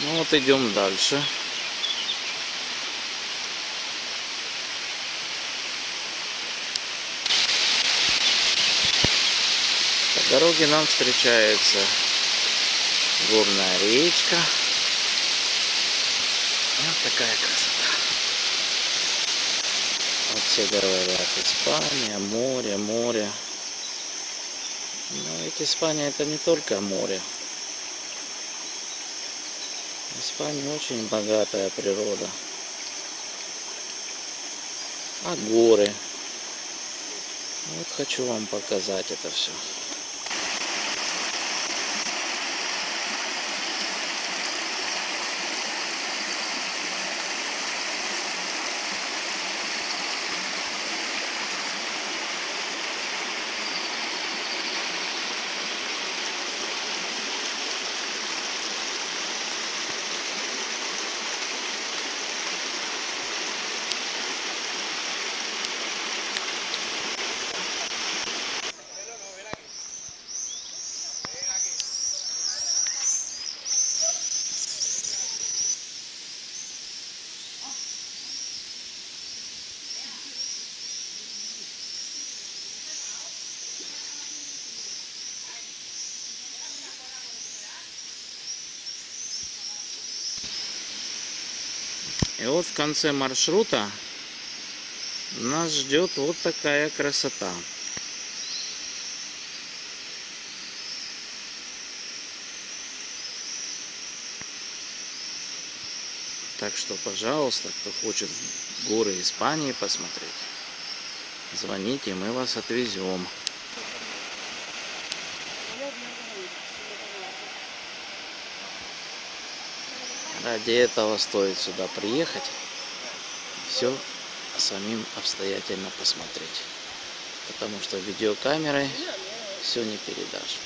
Ну вот идем дальше. По дороге нам встречается горная речка. Вот такая красота. Вот все говорят, Испания, море, море. Но ведь Испания это не только море. В Испании очень богатая природа. А горы. Вот хочу вам показать это все. И вот в конце маршрута нас ждет вот такая красота. Так что, пожалуйста, кто хочет горы Испании посмотреть, звоните, мы вас отвезем. Ради этого стоит сюда приехать, все самим обстоятельно посмотреть. Потому что видеокамерой все не передашь.